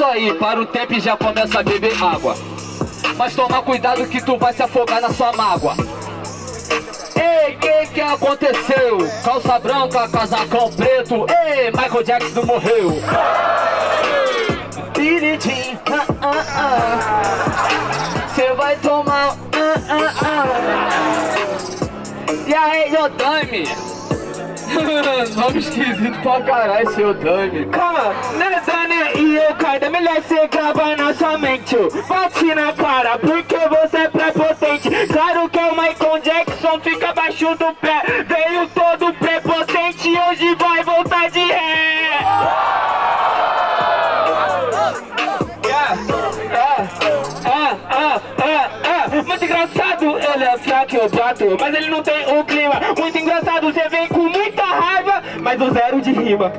isso aí, para o tempo e já começa a beber água. Mas toma cuidado que tu vai se afogar na sua mágoa. Ei, que que aconteceu? Calça branca, casacão preto. Ei, Michael Jackson morreu. Biridim, ah, ah, ah. Cê vai tomar, ah, ah, ah. E aí, Yodami? Nome esquisito pra caralho, seu Dani. Calma, né, Dani e eu, cara, melhor você gravar na sua mente. Bate na cara, porque você é prepotente. Claro que o Michael Jackson fica abaixo do pé. Veio todo prepotente, hoje vai voltar de ré. Muito engraçado, ele é fraco eu bato Mas ele não tem o de rima.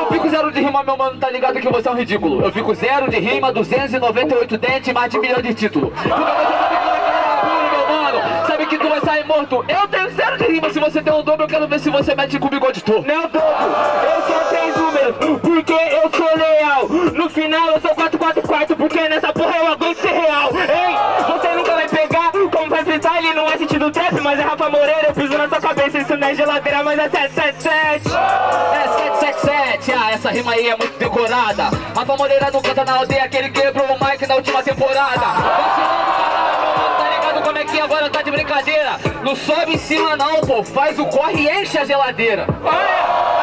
Eu fico zero de rima, meu mano, tá ligado que você é um ridículo. Eu fico zero de rima, 298 dentes, mais de milhão de título Porque você sabe que é meu Sabe que tu vai sair morto. Eu tenho zero de rima, se você tem um dobro Eu quero ver se você mete com o bigode torto. Não dobro, eu só tenho números Porque eu sou leal. No final eu sou 444 Porque nessa porra eu aguento ser real. Hein, você pegar Como vai fritar, ele não é sentido trap Mas é Rafa Moreira, eu piso na sua cabeça Isso não é geladeira, mas é 777 É 777, ah, essa rima aí é muito decorada. Rafa Moreira não canta na aldeia Que ele quebrou o mic na última temporada. Tá ligado como é que agora tá de brincadeira? Não sobe em cima não, pô Faz o corre e enche a geladeira. Olha,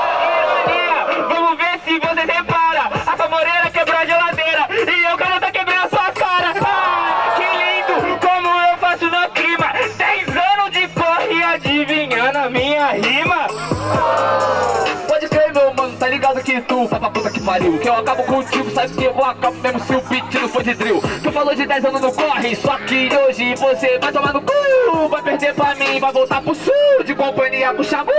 vai pra puta que pariu. Que eu acabo contigo, sabe que eu vou acabo mesmo se o beat não for de drill. Tu falou de 10 anos no corre, só que hoje você vai tomar no cu. Vai perder pra mim, vai voltar pro sul de companhia com o Xamu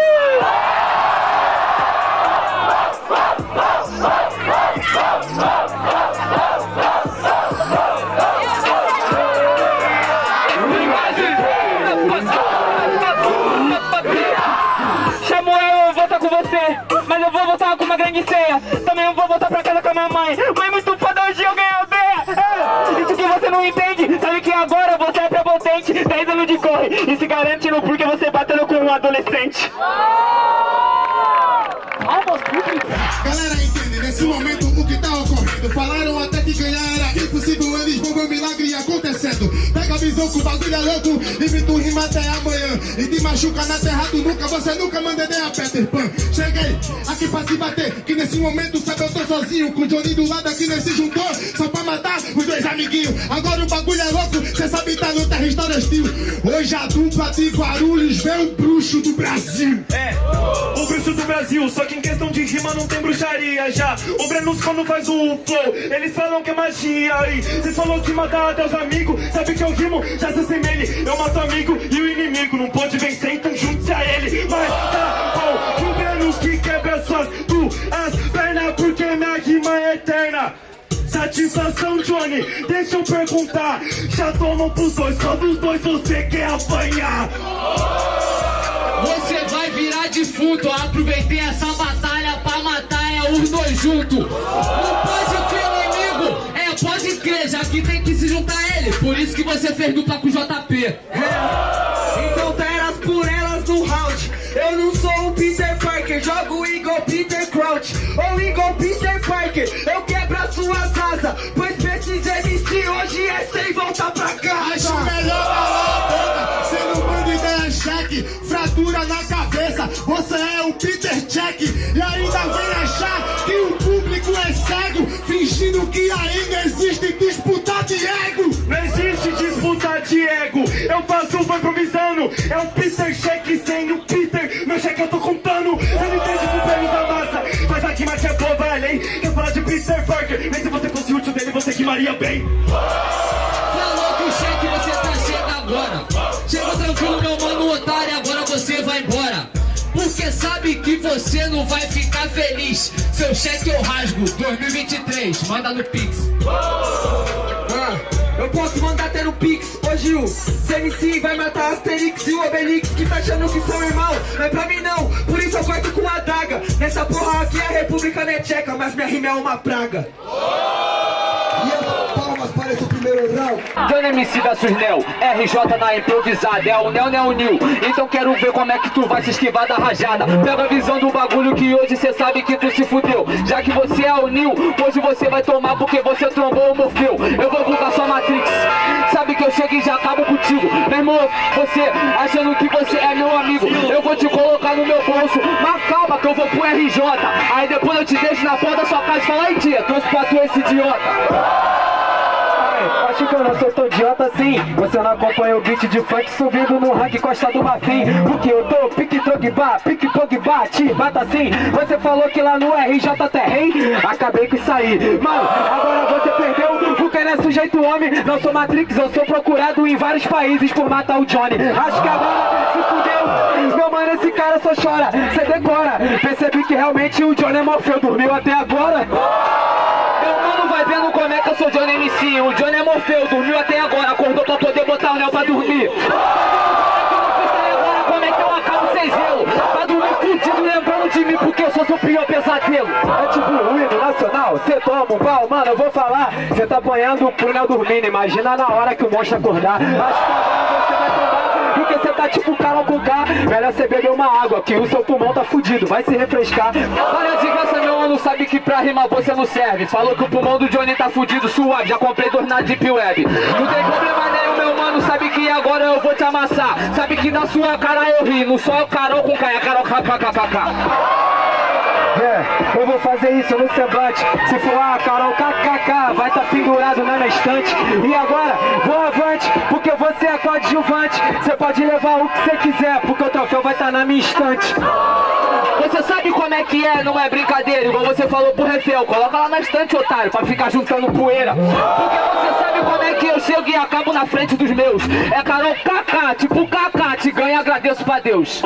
adolescente. Galera, entende, nesse momento o que tá ocorrendo? Falaram até que ganhar era impossível Eles vão ver um milagre acontecendo. Pega visão que o bagulho é louco E tu rima até amanhã E te machuca na terra do nunca Você nunca manda nem a Peter Pan Cheguei aqui pra te bater Que nesse momento sabe eu tô sozinho Com o Johnny do lado aqui nesse juntou Só pra matar os dois amiguinhos Agora o bagulho é louco Cê sabe tá no terra história hostil Hoje a dupla de Guarulhos Vem o bruxo do Brasil É, o bruxo do Brasil, só que em questão de rima não tem bruxaria já. O Brenos quando faz o flow, eles falam que é magia aí. Cês falou de matar até os amigos, sabe que eu rimo, já se assemelhe. Eu mato amigo e o inimigo não pode vencer, então junte-se a ele. Mas tá bom, que o Brenos que quebra suas duas pernas, porque minha rima é eterna. Satisfação, Johnny, deixa eu perguntar Já tomam pros dois, qual dos dois você quer apanhar? Você vai virar defunto Aproveitei essa batalha pra matar é os dois juntos Não pode inimigo Já que tem que se juntar a ele. Por isso que você fez dupla com o JP É, então teras por elas no round. Eu não sou o Peter Parker, jogo igual Peter Crouch. Ou igual Peter Parker, eu quebro as suas asas Pois precisa MC hoje é sem voltar pra Acho casa melhor calar a boca Cê não manda ideia cheque Fratura na cabeça. Você é o Peter Check E ainda vem achar Fingindo que ainda existe disputa de ego. Não existe disputa de ego. Eu faço o improvisando. É o Peter cheque sem o Peter. Meu cheque eu tô contando Você não entende com pelos da massa. Mas aqui que é boa, vai além Quer falar de Peter Parker? Mas se você fosse útil dele, você rimaria bem você não vai ficar feliz Seu cheque eu rasgo 2023 Manda no Pix Ah, eu posso mandar até no Pix, ô Gil CMC vai matar Asterix e o Obelix Que tá achando que são irmão, não é pra mim não Por isso eu corto com a adaga. Nessa porra aqui a república não é tcheca, mas minha rima é uma praga. E Johnny MC versus Neo, RJ na improvisada, é o Neo, Neo Nil. Então quero ver como é que tu vai se esquivar da rajada. Pega a visão do bagulho que hoje cê sabe que tu se fudeu. Já que você é o Nil, hoje você vai tomar porque você trombou o Morfeu. Eu vou bugar sua Matrix. Sabe que eu chego e já acabo contigo. Meu irmão, você achando que você é meu amigo. Eu vou te colocar no meu bolso. Mas calma que eu vou pro RJ. Aí depois eu te deixo na porta da sua casa e falo, aí tia, trouxe pra tu esse idiota. Assim Você não acompanha o beat de funk subindo no rank Costa do Marfim. Porque eu tô pique Drogba, pique Pogba, te bata assim. Você falou que lá no RJ terrei Acabei com isso aí. Mano, agora você perdeu Porque não é sujeito homem. Não sou Matrix, eu sou procurado em vários países Por matar o Johnny. Acho que agora se fudeu. Meu mano, esse cara só chora Cê decora. Percebi que realmente o Johnny é Morfeu Dormiu até agora vendo como é que eu sou Johnny MC O Johnny é Morfeu, dormiu até agora Acordou pra poder botar o Neo pra dormir. Agora como é que eu acabo sem zelo? Pra dormir fudido lembrando de mim Porque eu sou seu pior pesadelo. É tipo o hino nacional, cê toma um pau, mano, eu vou falar. Cê tá apanhando pro Neo dormindo, imagina na hora que o monstro acordar. Acho que agora você tá tipo com K Melhor cê beber uma água, que o seu pulmão tá fudido, vai se refrescar. Para de graça, meu mano, sabe que pra rimar você não serve. Falou que o pulmão do Johnny tá fudido, suave Já comprei dois na Deep Web. Não tem problema nenhum, meu mano, sabe que agora eu vou te amassar. Sabe que na sua cara eu ri, não só o Carol com K, é Carol kkkk É, eu vou fazer isso no semblante. Se for a Carol KKK Vai tá pendurado na minha estante. E agora, vou avante Porque você é coadjuvante. Você pode levar o que você quiser Porque o troféu vai tá na minha estante. Você sabe como é que é, não é brincadeira Igual você falou pro Refel, coloca lá na estante, otário Pra ficar juntando poeira. Porque chego e acabo na frente dos meus. É Carol KK, tipo KK Te ganho e agradeço pra Deus.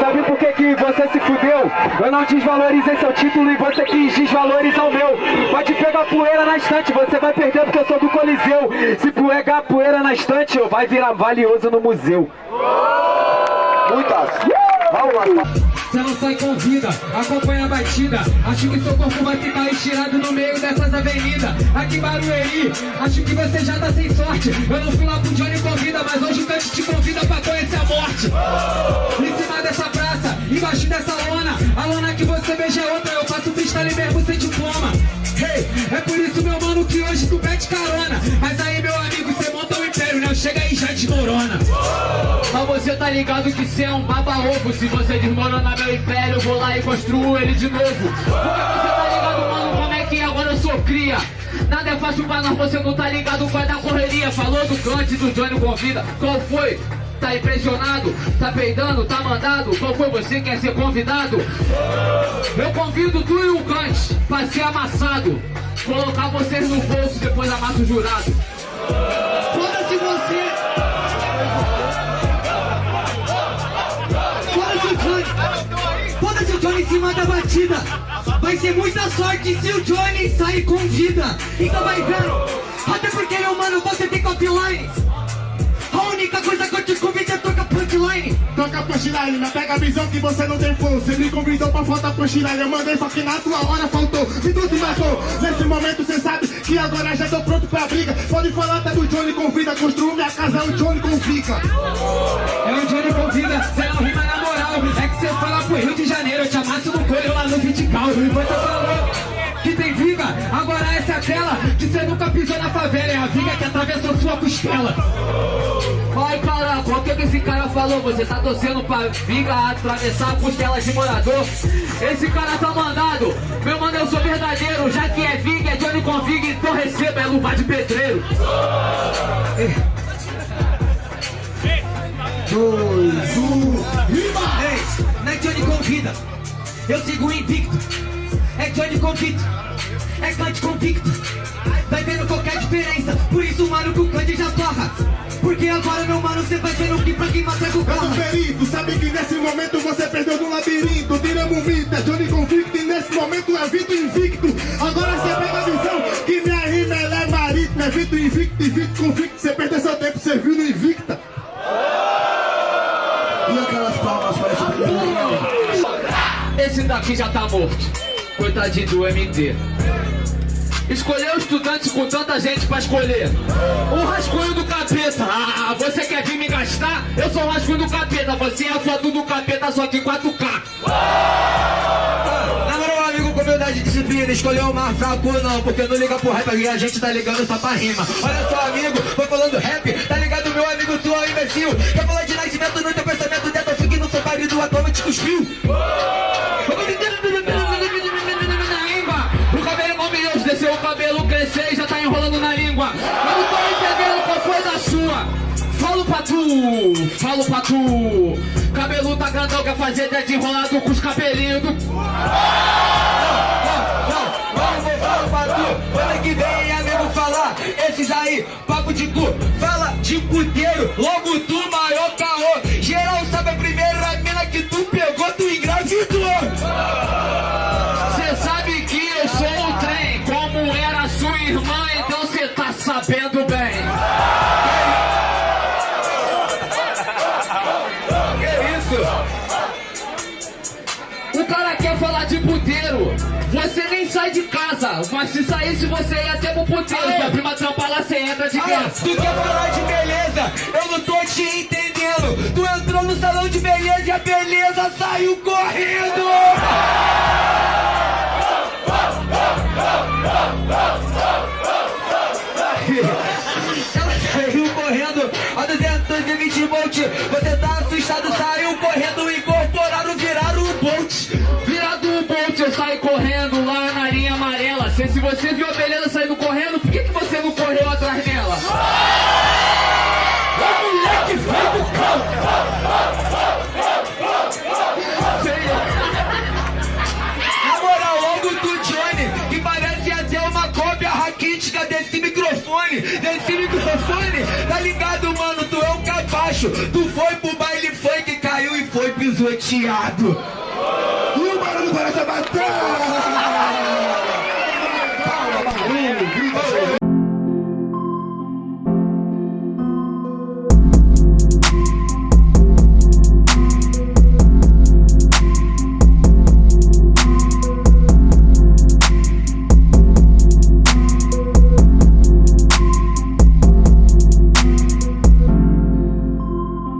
Sabe por que, que você se fudeu? Eu não desvalorizei seu título e você quis desvalorizar o meu. Pode pegar poeira na estante, você vai perder porque eu sou do Coliseu. Se pegar poeira na estante, eu vai virar valioso no museu. Muitas. Palmas. Cê não sai com vida, acompanha a batida. Acho que seu corpo vai ficar estirado no meio dessas avenidas. Aqui em Barueri, acho que você já tá sem sorte. Eu não fui lá pro Johnny convida, mas hoje o Cante te convida pra conhecer a morte. Em cima dessa praça, embaixo dessa lona A lona que você beija é outra, eu faço freestyle mesmo sem diploma. Hey, é por isso meu mano que hoje tu pede carona. Mas aí meu amigo, cê monta o império, né? Chega aí já desmorona Mas você tá ligado que cê é um baba-ovo Se você desmoronar meu império, eu vou lá e construo ele de novo Porque você tá ligado, mano, como é que agora eu sou cria Nada é fácil pra nós, você não tá ligado com a da correria Falou do cante, do Johnny convida Qual foi? Tá impressionado? Tá peidando? Tá mandado? Qual foi você que quer ser convidado? Eu convido tu e o Kant pra ser amassado Colocar vocês no bolso, depois amassa o jurado Foda-se você! Cima da batida! Vai ser muita sorte se o Johnny sair com vida! Então vai vendo! Até porque, meu mano, você tem copyline! A única coisa que eu te convido é tocar punchline! Toca punchline, mas pega a visão que você não tem flow Você me convidou pra faltar punchline Eu mandei só que na tua hora faltou Minuto e matou Nesse momento cê sabe que agora já tô pronto pra briga Pode falar até do Johnny convida Construo minha casa, o Johnny confica É o Johnny convida, cê não rima na moral É que cê fala pro Rio de Janeiro Vitical Você falou que tem viga. Agora essa é aquela que cê nunca pisou na favela. É a viga que atravessou sua costela. Ai caraca, o que que esse cara falou? Você tá torcendo pra viga atravessar a costela de morador? Esse cara tá mandado, meu mano eu sou verdadeiro. Já que é viga, é Johnny com viga, então receba, é luva de pedreiro. Dois, um, rima! Ei, não é Johnny convida Eu sigo invicto. É Johnny convida É Kant convicto. Vai vendo qualquer diferença. Por isso mano que o Kant já torra. Porque agora meu mano cê vai vendo que pra quem mata é o Eu sou corra perito, sabe que nesse momento você perdeu no labirinto. Tiramos mito, é Johnny convicto E nesse momento é Vito invicto. Agora você pega a visão que minha rima ela é marítima É Vito invicto Vito convicto Você perdeu seu daqui já tá morto. Coitadinho do MT. Escolheu estudante com tanta gente pra escolher. O rascunho do capeta. Ah, você quer vir me gastar? Eu sou o rascunho do capeta. Você é a foto do capeta, só que 4K. Na moral, amigo, com humildade e disciplina, escolheu o mais fraco não, porque não liga pro rap, aqui a gente tá ligando só pra rima. Olha só, amigo, foi falando rap, tá ligado, meu amigo, tu é um imbecil. Quer falar de nascimento no teu marido, atualmente cuspiu. O cabelo igual milhões, desceu o cabelo, crescer e já tá enrolando na língua. Eu não tô entendendo qual foi da sua. Falo pra tu, falo pra tu. Cabelo tá grandão, quer fazer dedo enrolado com os cabelinhos do. Não, não, vou falar pra tu, ano que vem, amigo, falar, esses aí, papo de cu, fala de puteiro, logo tu, maior irmã, então cê tá sabendo bem. Que isso? O cara quer falar de puteiro. Você nem sai de casa, mas se saísse você ia ter pro puteiro. Aê. Sua prima trampa lá, você entra de graça. tu quer falar de beleza? Eu não tô te entendendo. Tu entrou no salão de beleza e a beleza saiu correndo. 220 volt. Você tá assustado, saiu tu foi pro baile funk, caiu e foi pisoteado. E o barulho.